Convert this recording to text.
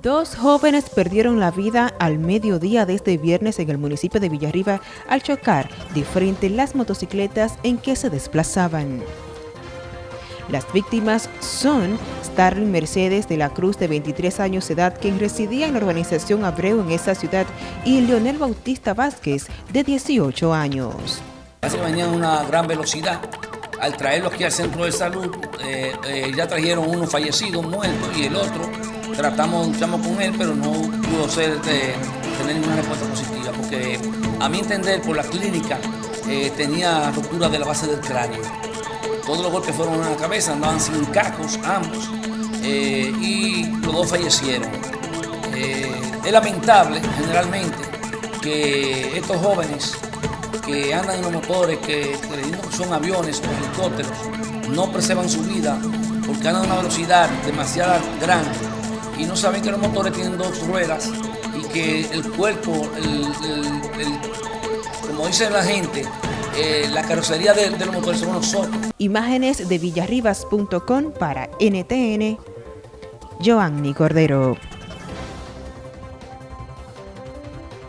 Dos jóvenes perdieron la vida al mediodía de este viernes en el municipio de Villarriba al chocar de frente las motocicletas en que se desplazaban. Las víctimas son Starling Mercedes de la Cruz, de 23 años de edad, quien residía en la organización Abreu en esa ciudad, y Leonel Bautista Vázquez, de 18 años. Hace mañana una gran velocidad. Al traerlo aquí al centro de salud, eh, eh, ya trajeron uno fallecido, muerto, y el otro tratamos, luchamos con él, pero no pudo ser tener ninguna respuesta positiva, porque a mi entender, por la clínica, eh, tenía ruptura de la base del cráneo. Todos los golpes fueron en la cabeza, andaban sin cacos, ambos, eh, y los dos fallecieron. Eh, es lamentable, generalmente, que estos jóvenes que andan en los motores, que, que son aviones o helicópteros, no preservan su vida porque andan a una velocidad demasiado grande y no saben que los motores tienen dos ruedas y que el cuerpo, como dice la gente, eh, la carrocería de, de, los motores son nosotros. Imágenes de villarribas.com para NTN, Joanny Cordero.